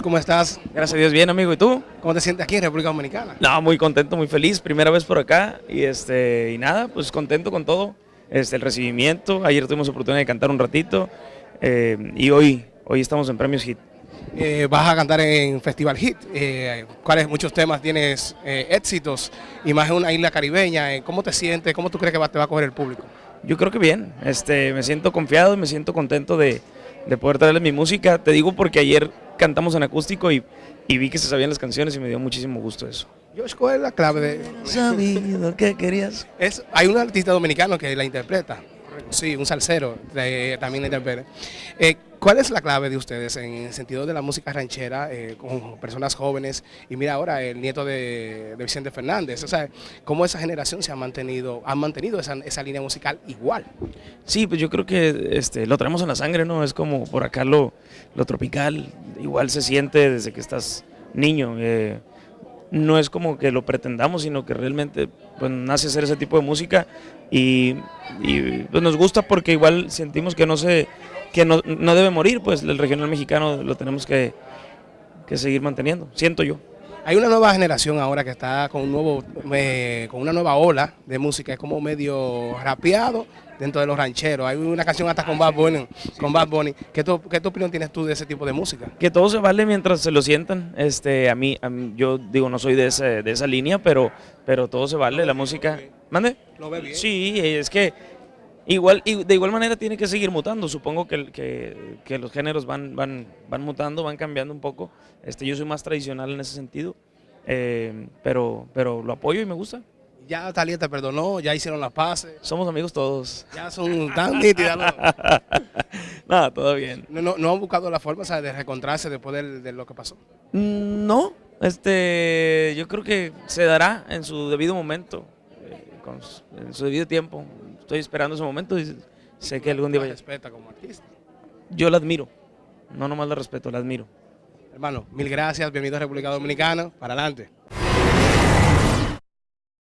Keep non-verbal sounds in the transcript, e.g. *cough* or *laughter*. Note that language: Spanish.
¿cómo estás? Gracias a Dios, bien amigo. ¿Y tú? ¿Cómo te sientes aquí en República Dominicana? No, muy contento, muy feliz. Primera vez por acá y este y nada, pues contento con todo. Este, el recibimiento. Ayer tuvimos oportunidad de cantar un ratito eh, y hoy, hoy estamos en Premios Hit. Eh, vas a cantar en Festival Hit. Eh, ¿Cuáles muchos temas tienes eh, éxitos? Y más en una isla caribeña. ¿Cómo te sientes? ¿Cómo tú crees que va- te va a coger el público? Yo creo que bien. Este, me siento confiado y me siento contento de, de poder traerles mi música. Te digo porque ayer cantamos en acústico y, y vi que se sabían las canciones y me dio muchísimo gusto eso. Josh, ¿cuál es la clave de...? Sabido que querías. Es, hay un artista dominicano que la interpreta. Sí, un salsero de- también la interpreta. Eh, ¿Cuál es la clave de ustedes en el sentido de la música ranchera eh, con personas jóvenes? Y mira ahora el nieto de, Vicente Fernández. O sea, cómo esa generación se ha mantenido, ha mantenido esa, línea musical igual. Sí, pues yo creo que este, lo traemos en la sangre, ¿no? Es como por acá lo, lo tropical, igual se siente desde que estás niño. eh, no es como que lo pretendamos, sino que realmente pues, nace hacer ese tipo de música y, y, pues, nos gusta porque igual sentimos que no se que no, no debe morir, pues el regional mexicano lo tenemos que, que seguir manteniendo, siento yo. Hay una nueva generación ahora que está con un nuevo, eh, con una nueva ola de música, es como medio rapeado dentro de los rancheros. Hay una canción hasta con Bad Bunny. Con Bad Bunny. ¿Qué, tu, ¿Qué tu opinión tienes tú de ese tipo de música? Que todo se vale mientras se lo sientan. Este, a mí, a mí- yo digo, no soy de, ese- de esa línea, pero, pero todo se vale. La música. ¿Mande? ¿Lo ve bien? Sí, es que igual, y de igual manera tiene que seguir mutando. Supongo que, que, que los géneros van, van, van mutando, van cambiando un poco. Este, yo soy más tradicional en ese sentido, eh, pero, pero lo apoyo y me gusta. Ya Talía te perdonó, ya hicieron las paces, Somos amigos todos. ya son tan nítidas. ¿no? *laughs* Nada, todo bien. No, no, no han buscado la forma sea, de reencontrarse después del- de, lo que pasó. Mm, No, este, yo creo que se dará en su debido momento, eh, con en su debido tiempo. Estoy esperando ese momento y sé que algún día vaya. respeta como artista. Yo la admiro, no nomás la respeto, la admiro. Hermano, mil gracias, bienvenido a República Dominicana, para adelante.